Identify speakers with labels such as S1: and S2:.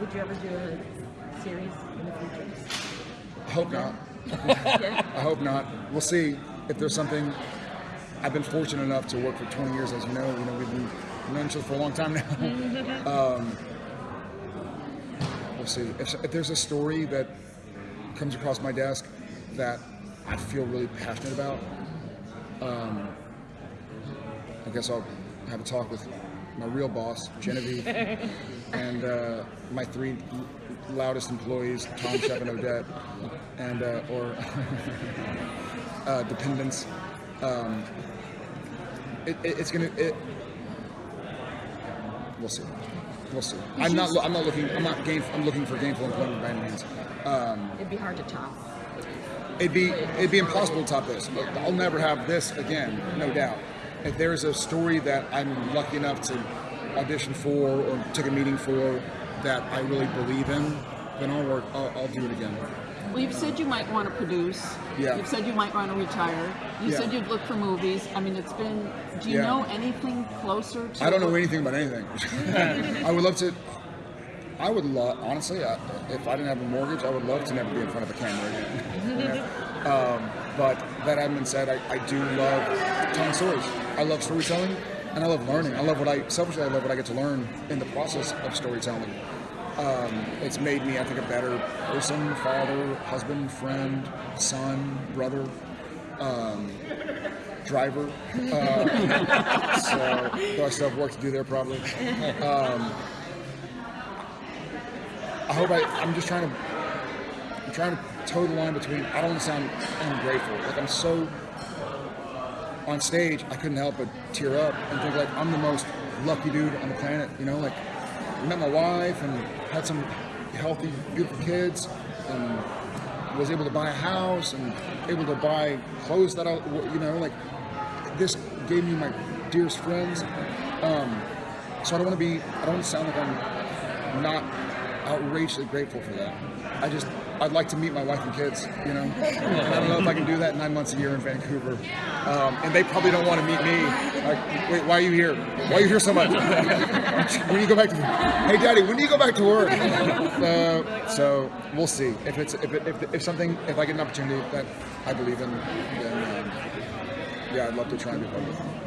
S1: Would you ever do a series in the future?
S2: I hope not.
S1: Yeah.
S2: I hope not. We'll see if there's something. I've been fortunate enough to work for 20 years, as you know. You know, we've been known each other for a long time now. um, we'll see. If, if there's a story that comes across my desk that I feel really passionate about, um, I guess I'll have a talk with my real boss, Genevieve, and uh, my three loudest employees, Tom, Shep, and Odette, and uh, or uh, dependents. Um, it, it, it's gonna. It, we'll see. We'll see. I'm not. I'm not looking. I'm not game. I'm looking for gainful employment by any means. Um,
S1: It'd be hard to top.
S2: it'd be it'd be impossible to top this. I'll never have this again, no doubt. If there's a story that I'm lucky enough to audition for or take a meeting for that I really believe in, then I'll work. I'll, I'll do it again.
S3: Well, you've said you might want to produce.
S2: Yeah.
S3: You've said you might want to retire. You
S2: Yeah.
S3: said you'd look for movies. I mean, it's been. Do you
S2: Yeah.
S3: know anything closer to?
S2: I don't know anything about anything. I would love to. I would love, honestly, I, if I didn't have a mortgage, I would love to never be in front of a camera again. um, but that having been said, I, I do love telling stories. I love storytelling, and I love learning. I love what I selfishly, I love what I get to learn in the process of storytelling. Um, it's made me, I think, a better person, father, husband, friend, son, brother, um, driver. Uh, so, I still have work to do there, probably. Um, hope I. I'm just trying to. I'm trying to toe the line between. I don't sound ungrateful. Like I'm so. On stage, I couldn't help but tear up and think like I'm the most lucky dude on the planet. You know, like I met my wife and had some healthy, beautiful kids, and was able to buy a house and able to buy clothes that I, you know, like this gave me my dearest friends. Um, so I don't want to be. I don't want to sound like I'm not outrageously grateful for that. I just. I'd like to meet my wife and kids, you know. And I don't know if I can do that nine months a year in Vancouver, um, and they probably don't want to meet me. Like, wait, why are you here? Why are you here so much? when do you go back to? Hey, Daddy, when do you go back to work? Uh, so we'll see if it's if, it, if if something if I get an opportunity that I believe in, then um, yeah, I'd love to try and be part of it.